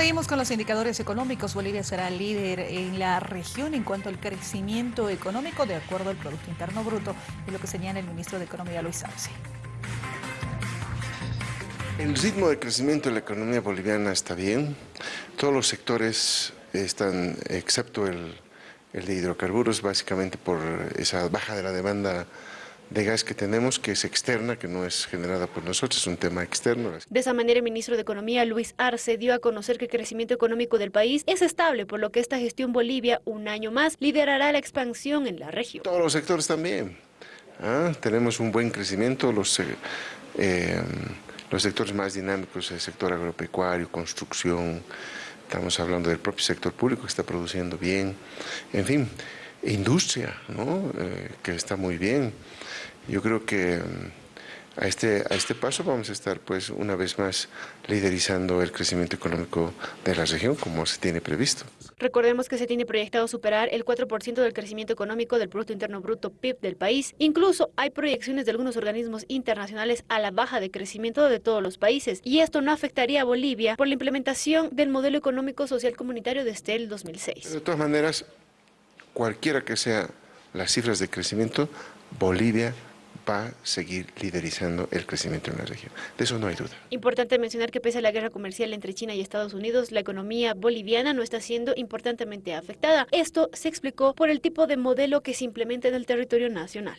Seguimos con los indicadores económicos. Bolivia será líder en la región en cuanto al crecimiento económico de acuerdo al Producto Interno Bruto, es lo que señala el ministro de Economía Luis Arce. El ritmo de crecimiento de la economía boliviana está bien. Todos los sectores están, excepto el, el de hidrocarburos, básicamente por esa baja de la demanda de gas que tenemos, que es externa, que no es generada por nosotros, es un tema externo. De esa manera, el ministro de Economía, Luis Arce, dio a conocer que el crecimiento económico del país es estable, por lo que esta gestión Bolivia, un año más, liderará la expansión en la región. Todos los sectores también. ¿ah? Tenemos un buen crecimiento, los, eh, eh, los sectores más dinámicos, el sector agropecuario, construcción, estamos hablando del propio sector público que está produciendo bien, en fin, industria, ¿no? Eh, que está muy bien. Yo creo que mm, a este, a este paso vamos a estar pues una vez más liderizando el crecimiento económico de la región como se tiene previsto. Recordemos que se tiene proyectado superar el 4% del crecimiento económico del Producto Interno Bruto PIB del país. Incluso hay proyecciones de algunos organismos internacionales a la baja de crecimiento de todos los países y esto no afectaría a Bolivia por la implementación del modelo económico social comunitario desde el 2006. De todas maneras, cualquiera que sea las cifras de crecimiento, Bolivia va a seguir liderizando el crecimiento en la región. De eso no hay duda. Importante mencionar que pese a la guerra comercial entre China y Estados Unidos, la economía boliviana no está siendo importantemente afectada. Esto se explicó por el tipo de modelo que se implementa en el territorio nacional.